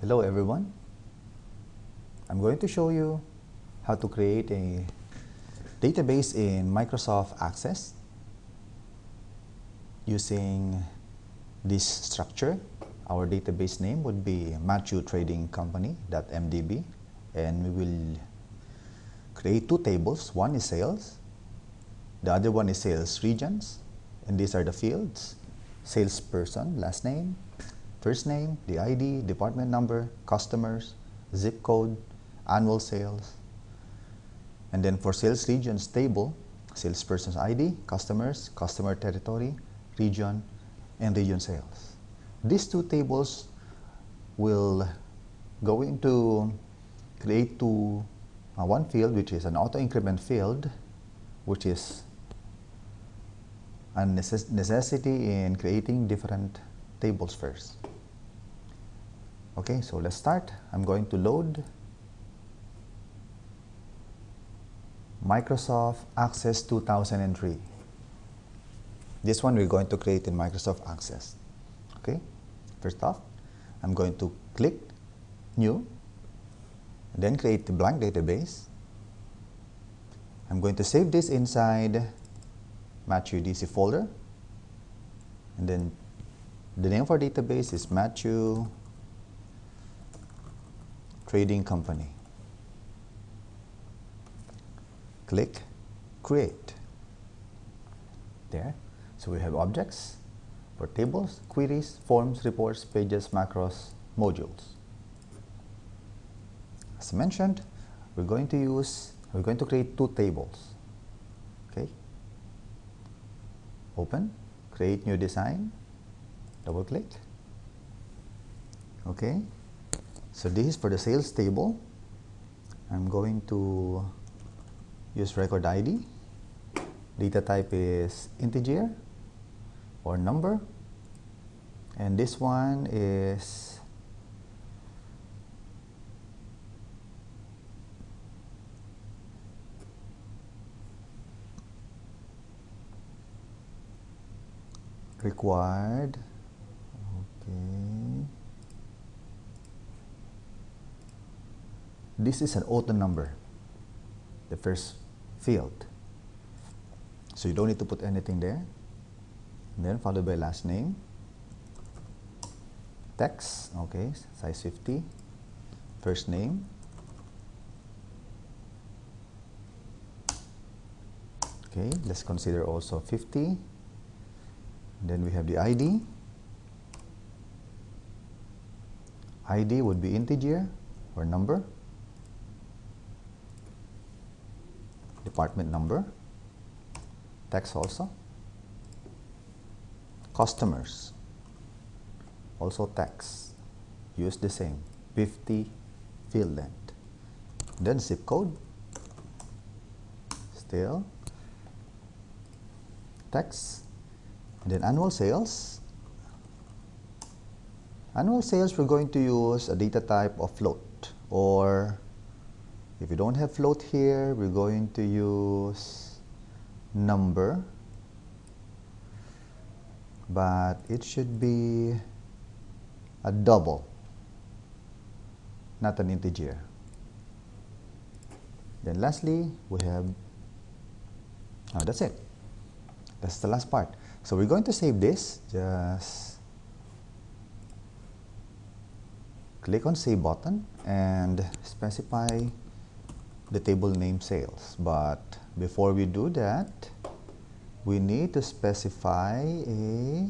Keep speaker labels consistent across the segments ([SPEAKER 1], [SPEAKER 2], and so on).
[SPEAKER 1] Hello everyone. I'm going to show you how to create a database in Microsoft Access using this structure. Our database name would be Matthew Trading Company.mdb and we will create two tables. One is sales, the other one is sales regions and these are the fields salesperson, last name, first name, the ID, department number, customers, zip code, annual sales. And then for sales regions table, salesperson's ID, customers, customer territory, region, and region sales. These two tables will go into create to uh, one field which is an auto increment field which is a necess necessity in creating different tables first. Okay, so let's start. I'm going to load Microsoft Access 2003. This one we're going to create in Microsoft Access. Okay, first off, I'm going to click New, then create the blank database. I'm going to save this inside Matthew DC folder, and then the name of our database is Matthew Trading Company. Click Create. There. So we have objects for tables, queries, forms, reports, pages, macros, modules. As I mentioned, we're going to use, we're going to create two tables. Okay. Open, create new design, double click. Okay. So this is for the sales table. I'm going to use record ID. Data type is integer or number. And this one is required okay this is an auto number the first field. So you don't need to put anything there. And then followed by last name. Text okay size 50 first name. Okay let's consider also 50 then we have the ID ID would be integer or number department number. Tax also. Customers. Also tax, use the same. 50 field length then zip code. Still. Tax, and then annual sales. Annual sales we're going to use a data type of float or if you don't have float here we're going to use number. But it should be a double not an integer. Then lastly we have oh, that's it. That's the last part. So we're going to save this. Just click on save button and specify the table name sales. But before we do that we need to specify a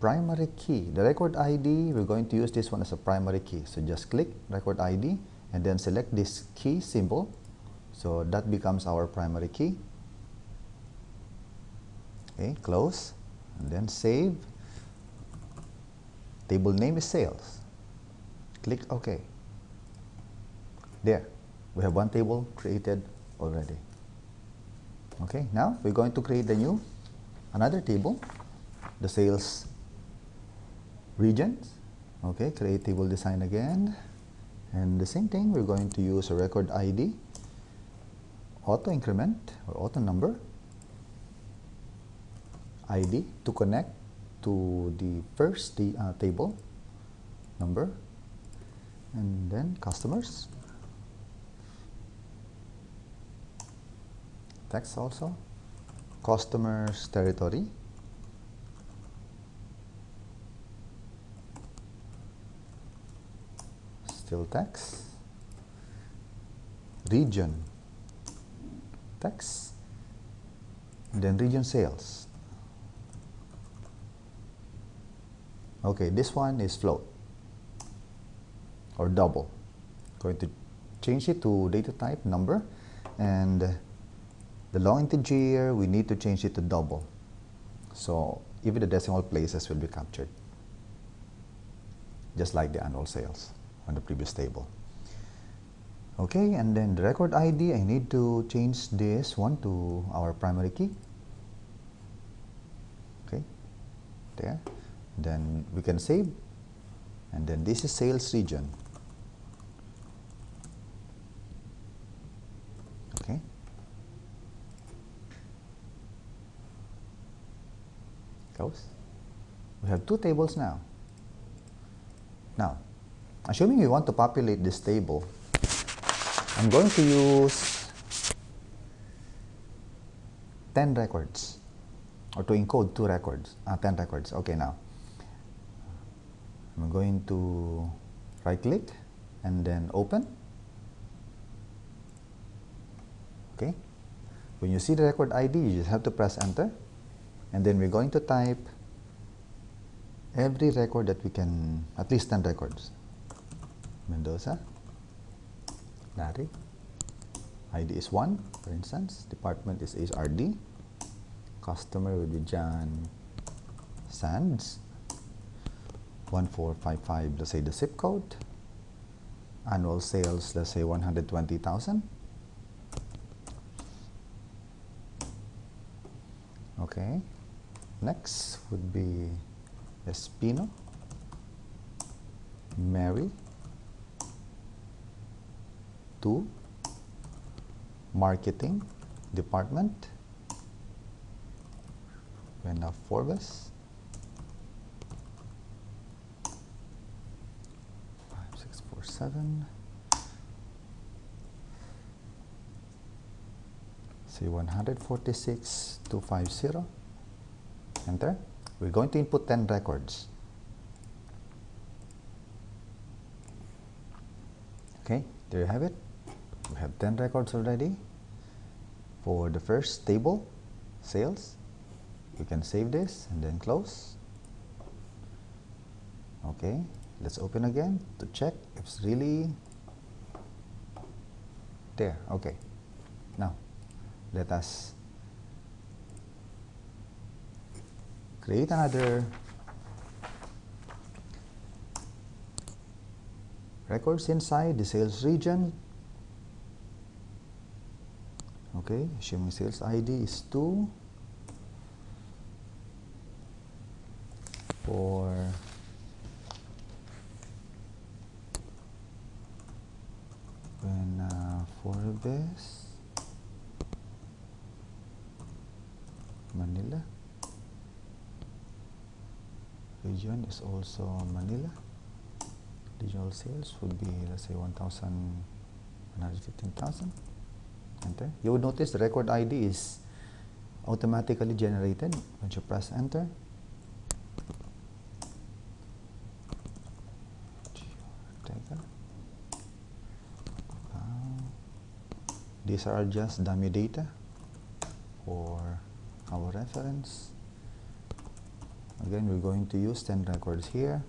[SPEAKER 1] primary key. The record ID we're going to use this one as a primary key. So just click record ID and then select this key symbol. So that becomes our primary key. Okay close. And then save. Table name is sales. Click OK. There we have one table created already. Okay now we're going to create a new another table the sales regions. Okay create table design again. And the same thing we're going to use a record ID auto increment or auto number ID to connect to the first the, uh, table number and then customers text also. Customers territory. Still text. Region. Text. Then region sales. Okay this one is float. Or double. Going to change it to data type number and the long integer we need to change it to double. So even the decimal places will be captured. Just like the annual sales on the previous table. Okay and then the record ID I need to change this one to our primary key. Okay there. Then we can save. And then this is sales region okay we have two tables now. Now assuming we want to populate this table I'm going to use 10 records or to encode two records, uh, 10 records. Okay, now. I'm going to right click and then open. Okay, when you see the record ID, you just have to press enter and then we're going to type every record that we can, at least 10 records. Mendoza. Larry. ID is 1, for instance. Department is HRD. Customer would be John Sands. 1455, let's say the zip code. Annual sales, let's say 120,000. Okay. Next would be Espino. Mary. 2 marketing department Vena Forbes 5647 say 146 250 enter we're going to input 10 records. Okay there you have it. We have 10 records already. For the first table sales you can save this and then close. Okay let's open again to check if it's really there. Okay now let us create another records inside the sales region. Okay assuming sales ID is 2 for when uh, Forbes Manila region is also Manila. Regional sales would be let's say 1,115,000 enter. You would notice the record ID is automatically generated when you press enter. Uh, these are just dummy data for our reference again we're going to use 10 records here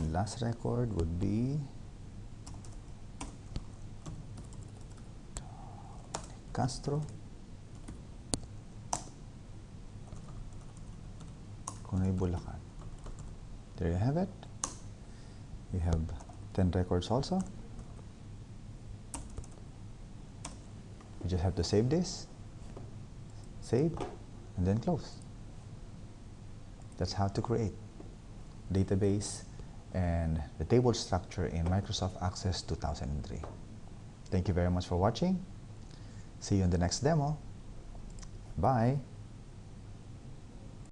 [SPEAKER 1] last record would be Castro. Kunay Bulacan. There you have it. We have 10 records also. You just have to save this, save, and then close. That's how to create database and the table structure in Microsoft Access 2003. Thank you very much for watching. See you in the next demo. Bye.